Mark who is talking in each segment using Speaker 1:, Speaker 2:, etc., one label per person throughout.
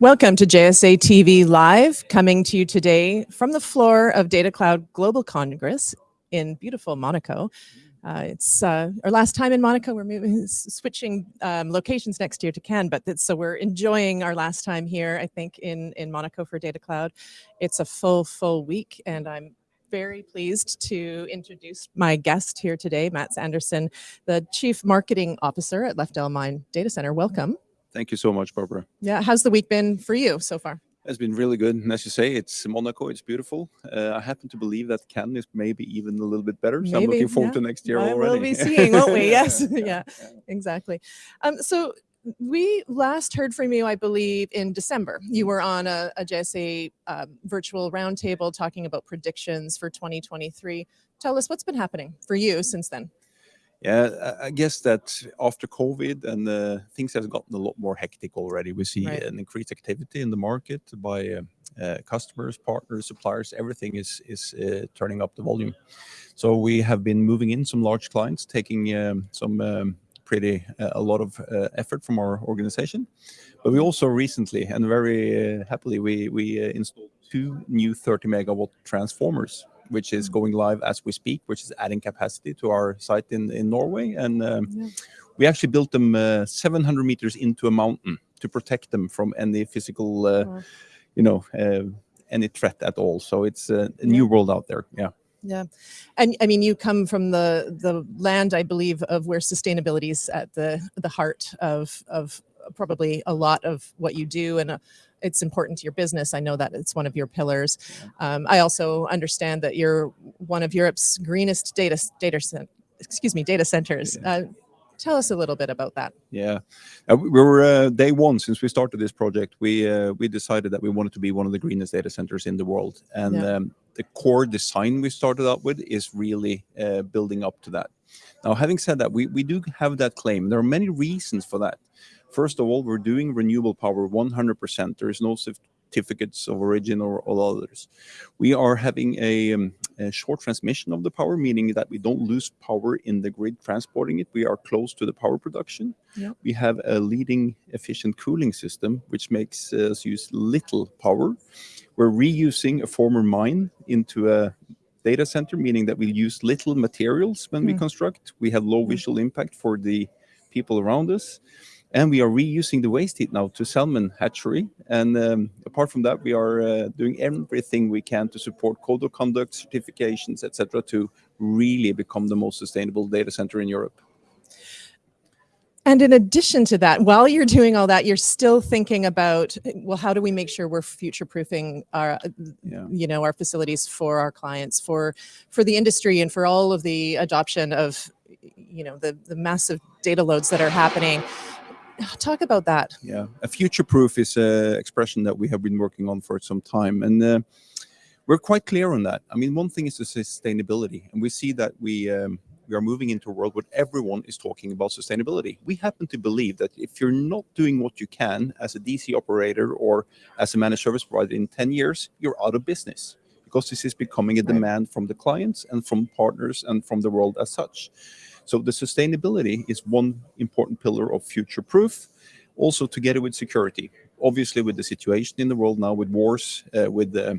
Speaker 1: Welcome to JSA TV Live, coming to you today from the floor of Data Cloud Global Congress in beautiful Monaco. Uh, it's uh, our last time in Monaco. We're moving, switching um, locations next year to Cannes, but so we're enjoying our last time here, I think, in, in Monaco for Data Cloud. It's a full, full week, and I'm very pleased to introduce my guest here today, Mats Andersson, the Chief Marketing Officer at Lefdal Mine Data Center. Welcome.
Speaker 2: Thank you so much, Barbara.
Speaker 1: Yeah, how's the week been for you so far?
Speaker 2: It's been really good. And as you say, it's Monaco, it's beautiful. Uh, I happen to believe that Cannes is maybe even a little bit better. So maybe, I'm looking forward yeah. to next year
Speaker 1: I
Speaker 2: already.
Speaker 1: We'll be seeing, won't we? Yes, yeah. yeah, exactly. Um, so we last heard from you, I believe, in December. You were on a, a JSA uh, virtual roundtable talking about predictions for 2023. Tell us what's been happening for you since then.
Speaker 2: Yeah, I guess that after COVID and uh, things have gotten a lot more hectic already. We see right. an increased activity in the market by uh, uh, customers, partners, suppliers. Everything is is uh, turning up the volume. So we have been moving in some large clients, taking um, some um, pretty uh, a lot of uh, effort from our organization. But we also recently and very happily we we installed two new 30 megawatt transformers which is going live as we speak, which is adding capacity to our site in, in Norway. And um, yeah. we actually built them uh, 700 meters into a mountain to protect them from any physical, uh, oh. you know, uh, any threat at all. So it's a, a new yeah. world out there. Yeah.
Speaker 1: Yeah, and I mean, you come from the the land, I believe, of where sustainability is at the the heart of of probably a lot of what you do, and it's important to your business. I know that it's one of your pillars. Um, I also understand that you're one of Europe's greenest data data excuse me data centers. Uh, tell us a little bit about that.
Speaker 2: Yeah, uh, we were uh, day one since we started this project. We uh, we decided that we wanted to be one of the greenest data centers in the world, and yeah. um, the core design we started out with is really uh, building up to that. Now, having said that, we we do have that claim. There are many reasons for that. First of all, we're doing renewable power 100%. There is no certificates of origin or all others. We are having a, um, a, short transmission of the power, meaning that we don't lose power in the grid transporting it. We are close to the power production. Yep. We have a leading efficient cooling system, which makes us use little power. We're reusing a former mine into a data center, meaning that we use little materials when mm. we construct. We have low mm. visual impact for the people around us. And we are reusing the waste heat now to salmon hatchery. And um, apart from that, we are uh, doing everything we can to support code of conduct, certifications, etc., to really become the most sustainable data center in Europe.
Speaker 1: And in addition to that, while you're doing all that, you're still thinking about, well, how do we make sure we're future-proofing our, yeah. you know, our facilities for our clients, for for the industry, and for all of the adoption of, you know, the the massive data loads that are happening. Talk about that.
Speaker 2: Yeah, a future proof is an expression that we have been working on for some time. And uh, we're quite clear on that. I mean, one thing is the sustainability. And we see that we, um, we are moving into a world where everyone is talking about sustainability. We happen to believe that if you're not doing what you can as a DC operator or as a managed service provider in 10 years, you're out of business because this is becoming a demand from the clients and from partners and from the world as such. So the sustainability is one important pillar of future proof, also together with security. Obviously, with the situation in the world now, with wars, uh, with uh,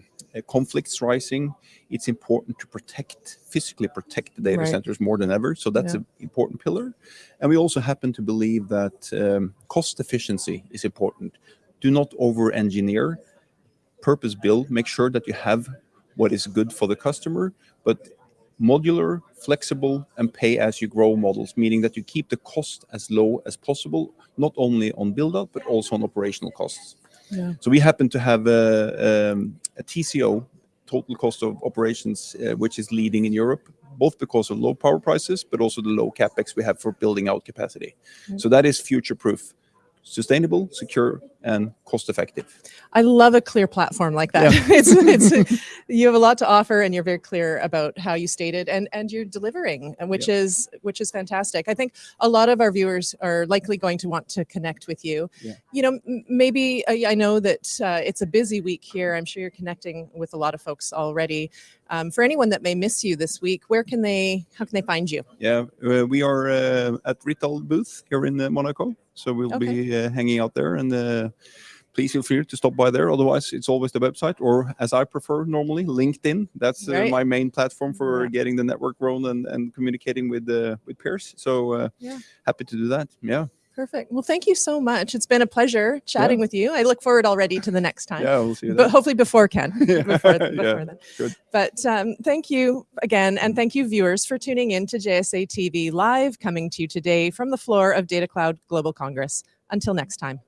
Speaker 2: conflicts rising, it's important to protect, physically protect the data right. centers more than ever. So that's yeah. an important pillar. And we also happen to believe that um, cost efficiency is important. Do not over-engineer, purpose build, make sure that you have what is good for the customer, but modular, flexible, and pay-as-you-grow models, meaning that you keep the cost as low as possible, not only on build-out, but also on operational costs. Yeah. So we happen to have a, um, a TCO, total cost of operations, uh, which is leading in Europe, both because of low power prices, but also the low capex we have for building out capacity. Mm -hmm. So that is future-proof sustainable, secure, and cost effective.
Speaker 1: I love a clear platform like that. Yeah. it's, it's, you have a lot to offer and you're very clear about how you stated and, and you're delivering, which yeah. is which is fantastic. I think a lot of our viewers are likely going to want to connect with you. Yeah. You know, maybe uh, I know that uh, it's a busy week here. I'm sure you're connecting with a lot of folks already. Um, for anyone that may miss you this week, where can they, how can they find you?
Speaker 2: Yeah, uh, we are uh, at Rittal booth here in uh, Monaco. So we'll okay. be uh, hanging out there and uh, please feel free to stop by there. Otherwise, it's always the website, or as I prefer normally, LinkedIn. That's uh,
Speaker 1: Right.
Speaker 2: my main platform for
Speaker 1: Yeah.
Speaker 2: getting the network grown and, and communicating with uh, with peers. So uh,
Speaker 1: Yeah.
Speaker 2: happy to do that. Yeah,
Speaker 1: Perfect. Well, thank you so much. It's been a pleasure chatting with you. I look forward already to the next time.
Speaker 2: yeah, we'll see you
Speaker 1: But
Speaker 2: then.
Speaker 1: hopefully before Cannes.
Speaker 2: Yeah,
Speaker 1: before,
Speaker 2: yeah,
Speaker 1: then.
Speaker 2: good.
Speaker 1: But um, thank you again, and thank you, viewers, for tuning in to JSA TV Live, coming to you today from the floor of Data Cloud Global Congress. Until next time.